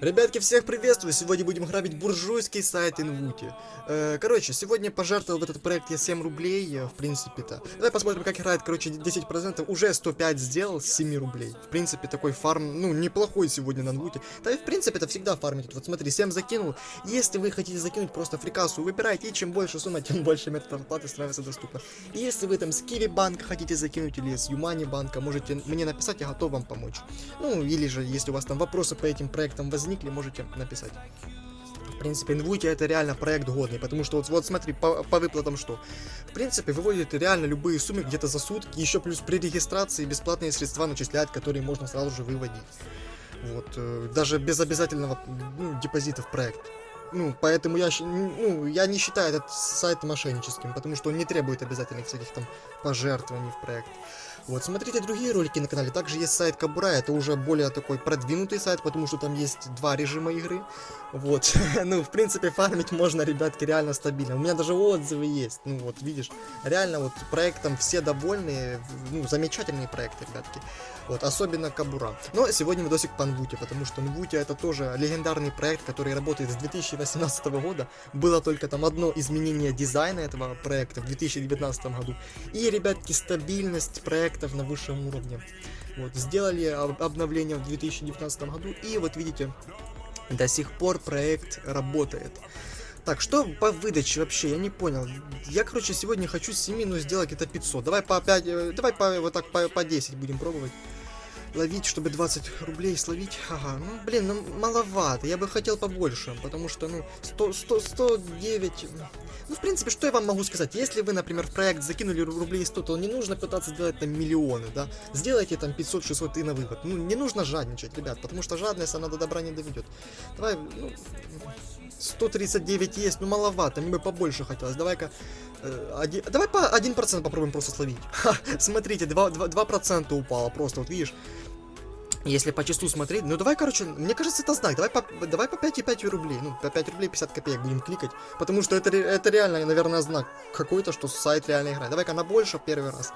Ребятки, всех приветствую! Сегодня будем грабить буржуйский сайт Инвути. Э, короче, сегодня пожертвовал в этот проект я 7 рублей, э, в принципе-то. Давай посмотрим, как играет, короче, 10%. Уже 105 сделал с 7 рублей. В принципе, такой фарм, ну, неплохой сегодня на Инвуте. Да и, в принципе, это всегда фармить. Вот смотри, 7 закинул. Если вы хотите закинуть просто фрикасу, выбирайте. И чем больше сумма, тем больше методов оплаты становится доступно. И если вы там с Киви банка хотите закинуть или с Юмани банка, можете мне написать, я готов вам помочь. Ну, или же, если у вас там вопросы по этим проектам возникнут, возникли, можете написать. В принципе, Инвути это реально проект годный, потому что вот, вот смотри, по, по выплатам что. В принципе, выводит реально любые суммы где-то за сутки, еще плюс при регистрации бесплатные средства начисляют, которые можно сразу же выводить. Вот, э, даже без обязательного ну, депозита в проект. Ну, поэтому я, ну, я не считаю этот сайт мошенническим, потому что он не требует обязательных всяких там пожертвований в проект. Вот, смотрите другие ролики на канале. Также есть сайт Кабура, это уже более такой продвинутый сайт, потому что там есть два режима игры. Вот, ну, в принципе, фармить можно, ребятки, реально стабильно. У меня даже отзывы есть, ну, вот, видишь. Реально, вот, проектом все довольны, ну, замечательные проекты, ребятки. Вот, особенно Кабура. Но сегодня видосик по Нвуте, потому что Нвуте это тоже легендарный проект, который работает с 2018 года. Было только там одно изменение дизайна этого проекта в 2019 году. И, ребятки, стабильность проекта проектов на высшем уровне. Вот, сделали обновление в 2019 году, и вот видите, до сих пор проект работает. Так, что по выдаче вообще? Я не понял. Я, короче, сегодня хочу с 7, но сделать это 500. Давай по 5, э, давай по, вот так по, по 10 будем пробовать ловить, чтобы 20 рублей словить. Ага, ну, блин, ну, маловато. Я бы хотел побольше, потому что, ну, 100, 100, 109... Ну, в принципе, что я вам могу сказать? Если вы, например, в проект закинули рублей 100, то не нужно пытаться сделать там миллионы, да? Сделайте там 500-600 и на вывод. Ну, не нужно жадничать, ребят, потому что жадность, она до добра не доведет. Давай, ну... 139 есть, ну маловато, мне бы побольше хотелось. Давай-ка... Э, один, давай по 1% попробуем просто словить. Ха, смотрите, 2%, 2, 2 упало просто, вот видишь. Если по числу смотреть, ну давай, короче, мне кажется, это знак. Давай по, давай по 5,5 рублей. Ну, по 5 рублей 50 копеек будем кликать. Потому что это, это реально, наверное, знак какой-то, что сайт реально играет. Давай-ка на больше первый раз.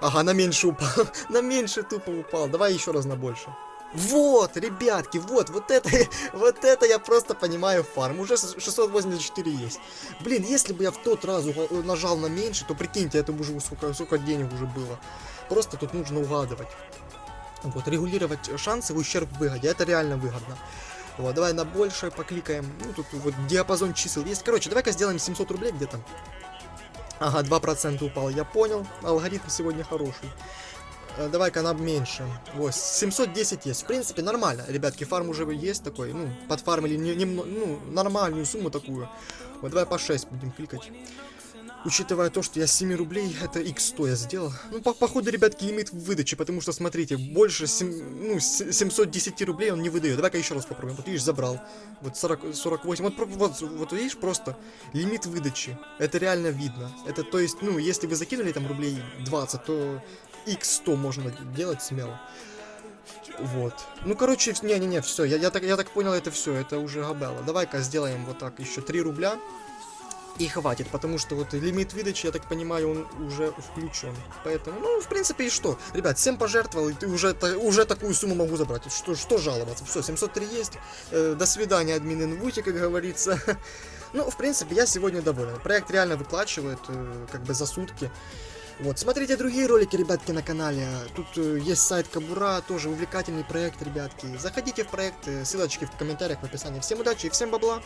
Ага, на меньше упал. на меньше тупо упал. Давай еще раз на больше. Вот, ребятки, вот, вот это, вот это я просто понимаю фарм. Уже 684 есть. Блин, если бы я в тот раз нажал на меньше, то прикиньте, это уже сколько, сколько денег уже было. Просто тут нужно угадывать. Вот, регулировать шансы в ущерб выгоде, это реально выгодно. Вот, давай на больше покликаем. Ну, тут вот диапазон чисел есть. Короче, давай-ка сделаем 700 рублей где-то. Ага, 2% упал, я понял. Алгоритм сегодня хороший. Э, давай-ка нам меньше. Вот, 710 есть. В принципе, нормально. Ребятки, фарм уже есть такой. Ну, подфармили не, не, ну, нормальную сумму такую. Вот, давай по 6 будем кликать. Учитывая то, что я 7 рублей, это x100 я сделал. Ну, по походу, ребятки, лимит выдачи, потому что, смотрите, больше 7, ну, 710 рублей он не выдает. Давай-ка еще раз попробуем. Вот видишь, забрал. Вот 40, 48. Вот, вот, вот видишь, просто лимит выдачи. Это реально видно. Это, то есть, ну, если вы закинули там рублей 20, то x100 можно делать смело. Вот. Ну, короче, не-не-не, все. Я, я, так, я так понял, это все. Это уже габелла. Давай-ка сделаем вот так еще 3 рубля и хватит, потому что вот лимит выдачи, я так понимаю, он уже включен. Поэтому, ну, в принципе, и что? Ребят, 7 пожертвовал, и ты уже, уже такую сумму могу забрать. Что, что жаловаться? Все, 703 есть. Э, до свидания, админ инвути, как говорится. ну, в принципе, я сегодня доволен. Проект реально выплачивает, э, как бы, за сутки. Вот, смотрите другие ролики, ребятки, на канале. Тут э, есть сайт Кабура, тоже увлекательный проект, ребятки. Заходите в проект, э, ссылочки в комментариях в описании. Всем удачи и всем бабла!